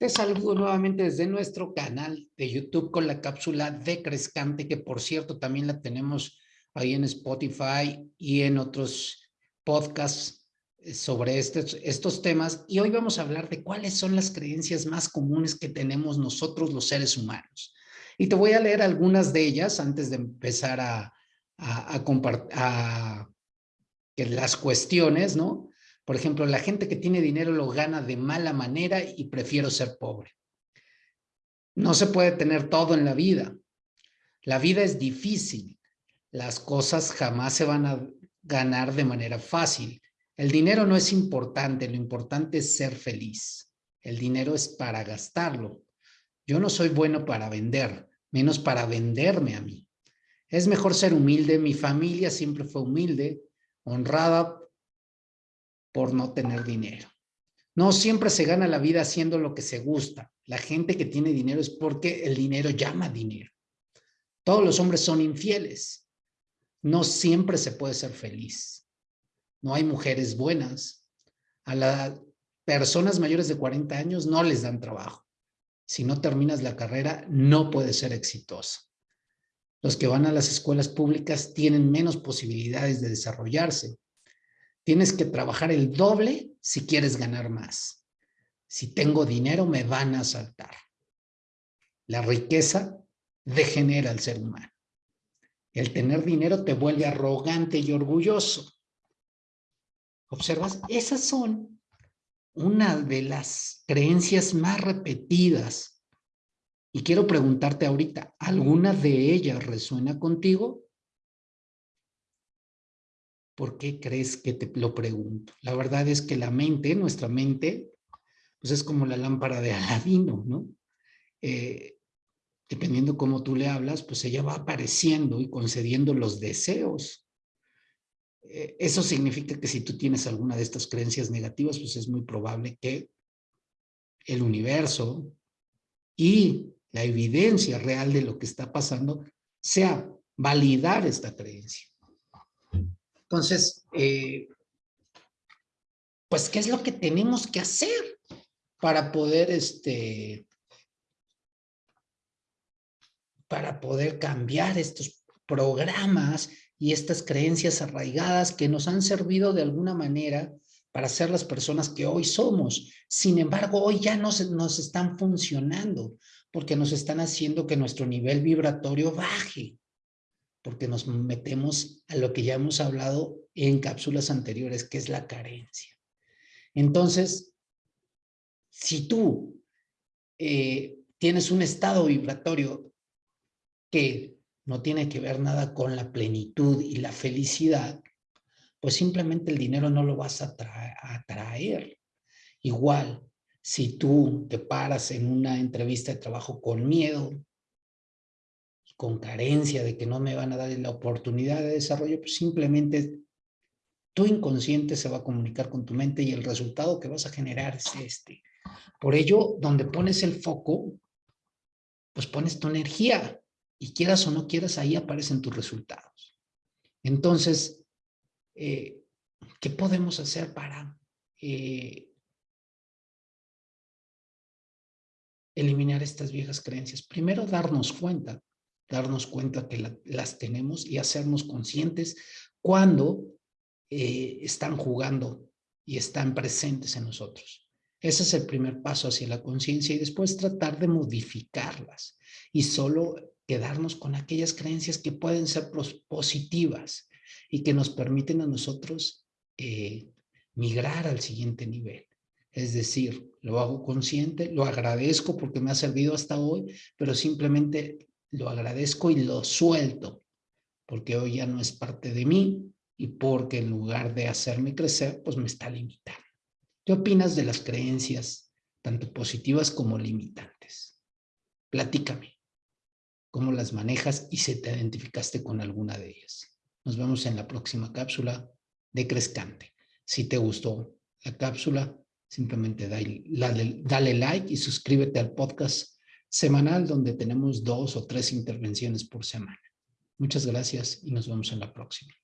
Te saludo nuevamente desde nuestro canal de YouTube con la cápsula de Crescante, que por cierto también la tenemos ahí en Spotify y en otros podcasts eh, sobre estos, estos temas. Y hoy vamos a hablar de cuáles son las creencias más comunes que tenemos nosotros los seres humanos. Y te voy a leer algunas de ellas antes de empezar a, a, a compartir las cuestiones, ¿no? Por ejemplo, la gente que tiene dinero lo gana de mala manera y prefiero ser pobre. No se puede tener todo en la vida. La vida es difícil. Las cosas jamás se van a ganar de manera fácil. El dinero no es importante, lo importante es ser feliz. El dinero es para gastarlo. Yo no soy bueno para vender, menos para venderme a mí. Es mejor ser humilde, mi familia siempre fue humilde, honrada por no tener dinero. No siempre se gana la vida haciendo lo que se gusta. La gente que tiene dinero es porque el dinero llama dinero. Todos los hombres son infieles. No siempre se puede ser feliz. No hay mujeres buenas. A las personas mayores de 40 años no les dan trabajo. Si no terminas la carrera, no puedes ser exitoso. Los que van a las escuelas públicas tienen menos posibilidades de desarrollarse Tienes que trabajar el doble si quieres ganar más. Si tengo dinero, me van a asaltar. La riqueza degenera al ser humano. El tener dinero te vuelve arrogante y orgulloso. ¿Observas? Esas son una de las creencias más repetidas. Y quiero preguntarte ahorita, ¿alguna de ellas resuena contigo? ¿Por qué crees que te lo pregunto? La verdad es que la mente, nuestra mente, pues es como la lámpara de Aladino, ¿no? Eh, dependiendo cómo tú le hablas, pues ella va apareciendo y concediendo los deseos. Eh, eso significa que si tú tienes alguna de estas creencias negativas, pues es muy probable que el universo y la evidencia real de lo que está pasando sea validar esta creencia. Entonces, eh, pues, ¿qué es lo que tenemos que hacer para poder, este, para poder cambiar estos programas y estas creencias arraigadas que nos han servido de alguna manera para ser las personas que hoy somos. Sin embargo, hoy ya no nos están funcionando porque nos están haciendo que nuestro nivel vibratorio baje porque nos metemos a lo que ya hemos hablado en cápsulas anteriores, que es la carencia. Entonces, si tú eh, tienes un estado vibratorio que no tiene que ver nada con la plenitud y la felicidad, pues simplemente el dinero no lo vas a, atraer. Igual, si tú te paras en una entrevista de trabajo con miedo, con carencia de que no me van a dar la oportunidad de desarrollo, pues simplemente tu inconsciente se va a comunicar con tu mente y el resultado que vas a generar es este. Por ello, donde pones el foco, pues pones tu energía y quieras o no quieras, ahí aparecen tus resultados. Entonces, eh, ¿qué podemos hacer para eh, eliminar estas viejas creencias? Primero, darnos cuenta darnos cuenta que las tenemos y hacernos conscientes cuando eh, están jugando y están presentes en nosotros. Ese es el primer paso hacia la conciencia y después tratar de modificarlas y solo quedarnos con aquellas creencias que pueden ser positivas y que nos permiten a nosotros eh, migrar al siguiente nivel. Es decir, lo hago consciente, lo agradezco porque me ha servido hasta hoy, pero simplemente lo agradezco y lo suelto, porque hoy ya no es parte de mí y porque en lugar de hacerme crecer, pues me está limitando. ¿Qué opinas de las creencias, tanto positivas como limitantes? Platícame cómo las manejas y si te identificaste con alguna de ellas. Nos vemos en la próxima cápsula de Crescante. Si te gustó la cápsula, simplemente dale, dale like y suscríbete al podcast semanal donde tenemos dos o tres intervenciones por semana. Muchas gracias y nos vemos en la próxima.